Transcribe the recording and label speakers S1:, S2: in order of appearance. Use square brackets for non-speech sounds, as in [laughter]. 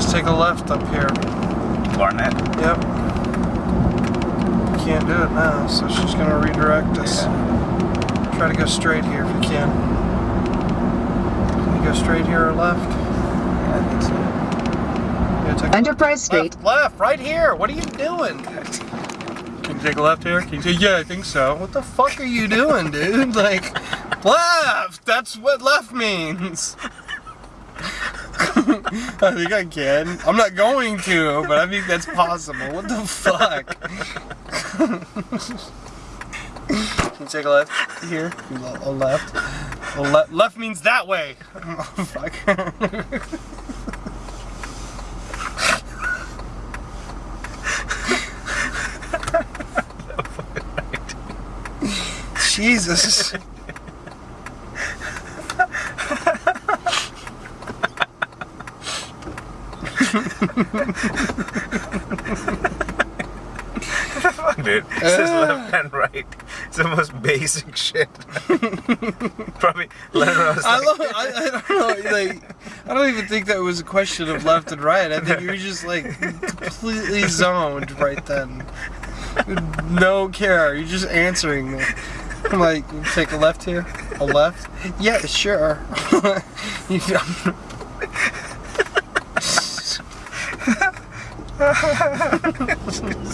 S1: says take a left up here.
S2: Barnett.
S1: Yep. Can't do it now, so she's gonna redirect us. Try to go straight here if you can. Can you go straight here or left?
S2: Yeah, I think so.
S1: Yeah, take a
S3: Enterprise Street.
S1: Left, left, right here. What are you doing? Can you take a left here? Can you take, yeah, I think so. What the fuck are you doing, dude? [laughs] Like, left. That's what left means. I think I can. I'm not going to, but I think that's possible. What the fuck? Can you take a left here? A left. A le- left means that way. Oh, fuck. [laughs] Jesus.
S2: Dude, it says left and right. It's the most basic shit. [laughs] Probably was
S1: I, I, I don't know, like, I don't even think that was a question of left and right. I think you were just like completely zoned right then. No care. You're just answering me. I'm like, take a left here? A left? Yeah, sure. [laughs] You- Ha ha ha ha ha!